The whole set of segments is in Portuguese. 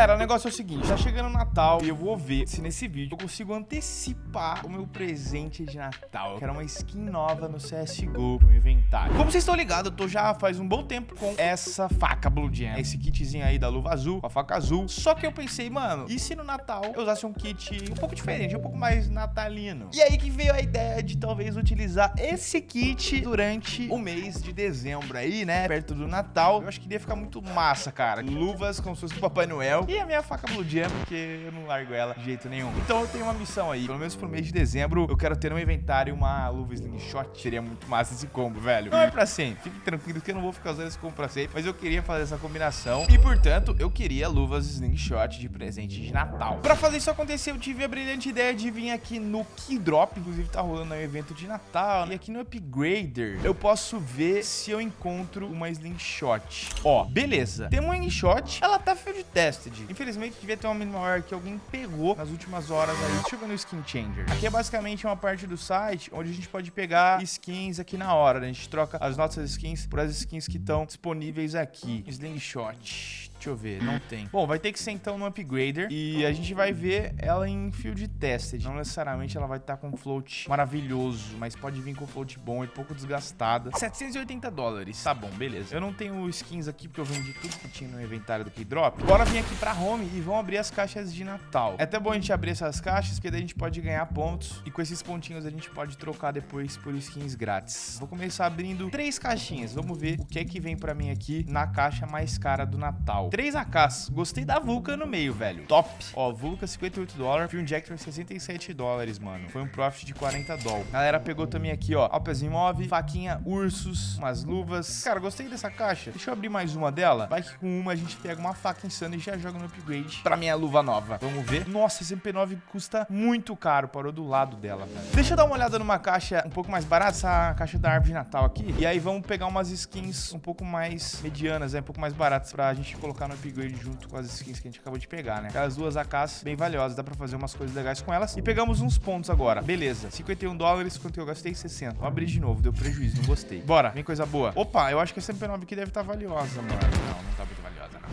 Galera, o negócio é o seguinte, tá chegando o Natal e eu vou ver se nesse vídeo eu consigo antecipar o meu presente de Natal. Eu quero uma skin nova no CSGO pro meu inventário. Como vocês estão ligados, eu tô já faz um bom tempo com essa faca Blue Jam. Esse kitzinho aí da luva azul, com a faca azul. Só que eu pensei, mano, e se no Natal eu usasse um kit um pouco diferente, um pouco mais natalino? E aí que veio a ideia de talvez utilizar esse kit durante o mês de dezembro aí, né? Perto do Natal. Eu acho que ia ficar muito massa, cara. Luvas como se fosse o Papai Noel. E a minha faca Blue Jam, porque eu não largo ela de jeito nenhum. Então eu tenho uma missão aí. Pelo menos pro mês de dezembro, eu quero ter no inventário uma luva slingshot. Seria muito massa esse combo, velho. Não é pra sempre. Fique tranquilo que eu não vou ficar usando esse combo pra sempre. Mas eu queria fazer essa combinação. E, portanto, eu queria luvas slingshot de presente de Natal. Pra fazer isso acontecer, eu tive a brilhante ideia de vir aqui no Keydrop. Inclusive, tá rolando aí um evento de Natal. E aqui no Upgrader, eu posso ver se eu encontro uma slingshot. Ó, beleza. Tem uma slingshot. Ela tá field tested. Infelizmente, devia ter uma maior que alguém pegou nas últimas horas aí. Deixa eu ver no Skin Changer. Aqui é basicamente uma parte do site onde a gente pode pegar skins aqui na hora. Né? A gente troca as nossas skins por as skins que estão disponíveis aqui. Slingshot. Deixa eu ver, não tem. Bom, vai ter que ser então no Upgrader e a gente vai ver ela em Field Tested. Não necessariamente ela vai estar com float maravilhoso, mas pode vir com float bom e pouco desgastada. 780 dólares. Tá bom, beleza. Eu não tenho skins aqui porque eu vendi tudo que tinha no inventário do Keydrop. Bora vir aqui pra home e vamos abrir as caixas de Natal. É até bom a gente abrir essas caixas porque daí a gente pode ganhar pontos e com esses pontinhos a gente pode trocar depois por skins grátis. Vou começar abrindo três caixinhas. Vamos ver o que é que vem pra mim aqui na caixa mais cara do Natal. 3 AKs. Gostei da Vulca no meio, velho. Top. Ó, Vulca 58 dólares. Fuel Injector 67 dólares, mano. Foi um profit de 40 dólares. Galera pegou também aqui, ó. Alpes Imove, faquinha Ursus, umas luvas. Cara, gostei dessa caixa. Deixa eu abrir mais uma dela. Vai que com uma a gente pega uma faca insana e já joga no upgrade pra minha luva nova. Vamos ver. Nossa, esse MP9 custa muito caro. Parou do lado dela, velho. Deixa eu dar uma olhada numa caixa um pouco mais barata. Essa caixa da árvore de Natal aqui. E aí vamos pegar umas skins um pouco mais medianas, né? Um pouco mais baratas pra gente colocar colocar no upgrade junto com as skins que a gente acabou de pegar, né? Aquelas duas AKs bem valiosas, dá pra fazer umas coisas legais com elas. E pegamos uns pontos agora. Beleza, 51 dólares, quanto eu gastei? 60. Vou abrir de novo, deu prejuízo, não gostei. Bora, vem coisa boa. Opa, eu acho que essa MP9 aqui deve estar tá valiosa, mano. Não, não tá muito.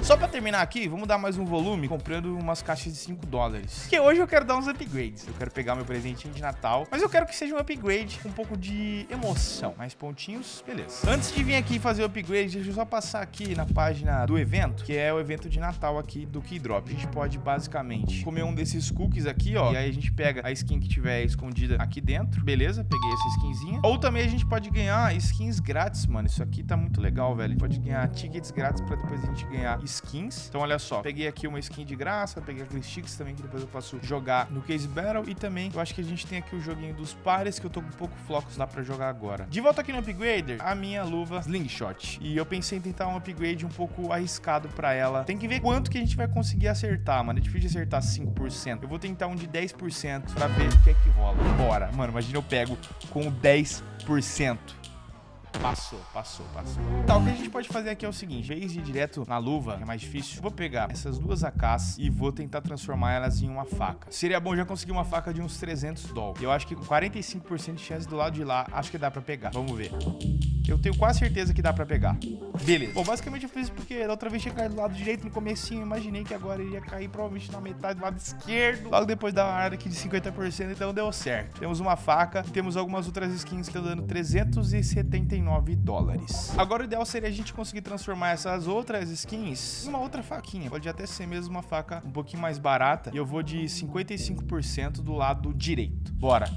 Só pra terminar aqui, vamos dar mais um volume comprando umas caixas de 5 dólares. Porque hoje eu quero dar uns upgrades. Eu quero pegar meu presentinho de Natal, mas eu quero que seja um upgrade com um pouco de emoção. Mais pontinhos, beleza. Antes de vir aqui fazer o upgrade, deixa eu só passar aqui na página do evento, que é o evento de Natal aqui do Keydrop. A gente pode basicamente comer um desses cookies aqui, ó, e aí a gente pega a skin que tiver escondida aqui dentro, beleza? Peguei essa skinzinha. Ou também a gente pode ganhar skins grátis, mano. Isso aqui tá muito legal, velho. A gente pode ganhar tickets grátis pra depois a gente ganhar skins. Então, olha só. Peguei aqui uma skin de graça, peguei aqueles sticks também que depois eu posso jogar no Case Battle. E também, eu acho que a gente tem aqui o joguinho dos pares, que eu tô com pouco flocos lá pra jogar agora. De volta aqui no Upgrader, a minha luva Slingshot. E eu pensei em tentar um upgrade um pouco arriscado pra ela. Tem que ver quanto que a gente vai conseguir acertar, mano. É difícil de acertar 5%. Eu vou tentar um de 10% pra ver o que é que rola. Bora. Mano, imagina eu pego com 10%. Passou, passou, passou. Tá, o que a gente pode fazer aqui é o seguinte. Em vez de ir direto na luva, que é mais difícil, vou pegar essas duas AKs e vou tentar transformar elas em uma faca. Seria bom já conseguir uma faca de uns 300 dólares. Eu acho que com 45% de chance do lado de lá, acho que dá pra pegar. Vamos ver. Eu tenho quase certeza que dá pra pegar. Beleza. Bom, basicamente eu fiz isso porque da outra vez tinha caído do lado direito no comecinho. Imaginei que agora iria cair provavelmente na metade do lado esquerdo. Logo depois da área aqui de 50%, então deu certo. Temos uma faca e temos algumas outras skins que estão dando 379 dólares. Agora o ideal seria a gente conseguir transformar essas outras skins em uma outra faquinha. Pode até ser mesmo uma faca um pouquinho mais barata. E eu vou de 55% do lado direito. Bora.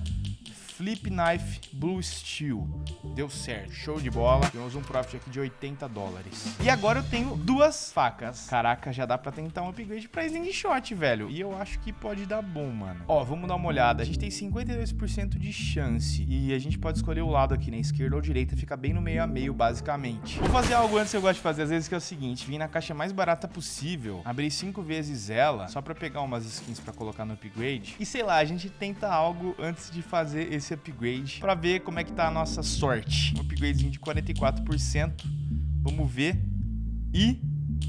Flip Knife Blue Steel. Deu certo, show de bola. Temos um profit aqui de 80 dólares. E agora eu tenho duas facas. Caraca, já dá pra tentar um upgrade pra Slingshot, velho. E eu acho que pode dar bom, mano. Ó, vamos dar uma olhada. A gente tem 52% de chance. E a gente pode escolher o lado aqui, né? esquerda ou direita. Fica bem no meio a meio, basicamente. Vou fazer algo antes que eu gosto de fazer, às vezes, que é o seguinte. Vim na caixa mais barata possível. Abrir cinco vezes ela, só pra pegar umas skins pra colocar no upgrade. E sei lá, a gente tenta algo antes de fazer esse esse upgrade para ver como é que tá a nossa sorte. Um upgradezinho de 44%. Vamos ver. E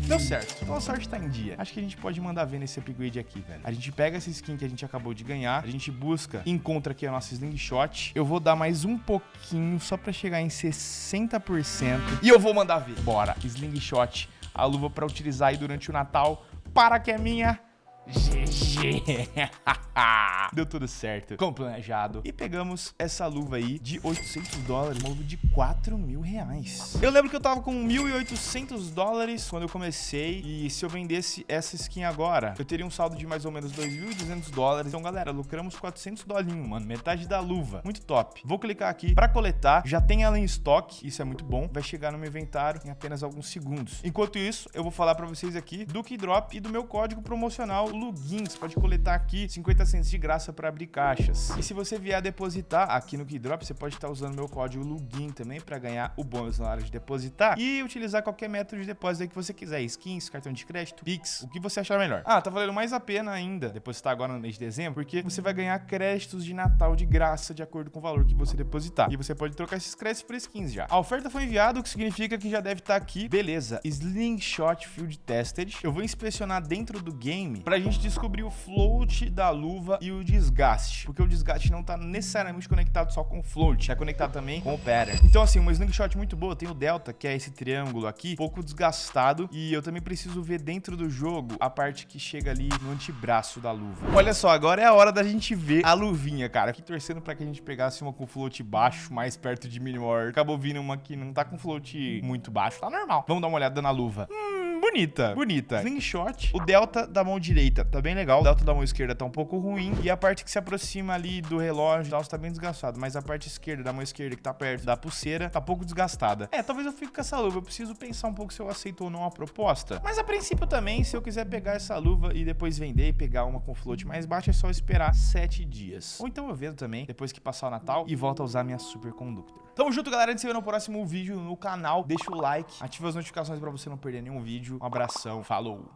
Deu certo. Então a sorte tá em dia. Acho que a gente pode mandar ver nesse upgrade aqui, velho. A gente pega essa skin que a gente acabou de ganhar, a gente busca, encontra aqui a nossa slingshot. Eu vou dar mais um pouquinho só pra chegar em 60%. E eu vou mandar ver. Bora. Slingshot. A luva pra utilizar aí durante o Natal para que é minha. GG. Deu tudo certo, como planejado. E pegamos essa luva aí de 800 dólares, uma luva de 4 mil reais. Eu lembro que eu tava com 1.800 dólares quando eu comecei. E se eu vendesse essa skin agora, eu teria um saldo de mais ou menos 2.200 dólares. Então, galera, lucramos 400 dolinhos, mano. Metade da luva. Muito top. Vou clicar aqui pra coletar. Já tem ela em estoque. Isso é muito bom. Vai chegar no meu inventário em apenas alguns segundos. Enquanto isso, eu vou falar pra vocês aqui do Keydrop e do meu código promocional Lugin. Você pode coletar aqui 50 centos de graça para abrir caixas. E se você vier depositar aqui no Keydrop, você pode estar usando meu código Lugin também para ganhar o bônus na hora de depositar e utilizar qualquer método de depósito que você quiser, skins, cartão de crédito, Pix, o que você achar melhor. Ah, tá valendo mais a pena ainda depositar agora no mês de dezembro, porque você vai ganhar créditos de Natal de graça de acordo com o valor que você depositar. E você pode trocar esses créditos por skins já. A oferta foi enviada, o que significa que já deve estar aqui. Beleza, Slingshot Field Tested. Eu vou inspecionar dentro do game pra gente descobrir o float da luva e o desgaste, porque o desgaste não tá necessariamente conectado só com o float, é conectado também com o pattern. Então assim, uma slingshot muito boa, tem o delta, que é esse triângulo aqui, pouco desgastado, e eu também preciso ver dentro do jogo a parte que chega ali no antebraço da luva. Olha só, agora é a hora da gente ver a luvinha, cara. Aqui torcendo pra que a gente pegasse uma com float baixo, mais perto de minimal. Acabou vindo uma que não tá com float muito baixo, tá normal. Vamos dar uma olhada na luva. Hum, bonita, bonita. Slingshot. O delta da mão direita tá bem legal. O delta da mão esquerda tá um pouco ruim. E a parte que se aproxima ali do relógio e tal, tá bem desgastado. Mas a parte esquerda da mão esquerda, que tá perto da pulseira, tá pouco desgastada. É, talvez eu fique com essa luva. Eu preciso pensar um pouco se eu aceito ou não a proposta. Mas a princípio também, se eu quiser pegar essa luva e depois vender e pegar uma com float mais baixo, é só esperar 7 dias. Ou então eu vendo também, depois que passar o Natal, e volto a usar minha Superconductor. Tamo junto, galera. A gente se vê no próximo vídeo no canal. Deixa o like, ativa as notificações pra você não perder nenhum vídeo. Um abração, falou!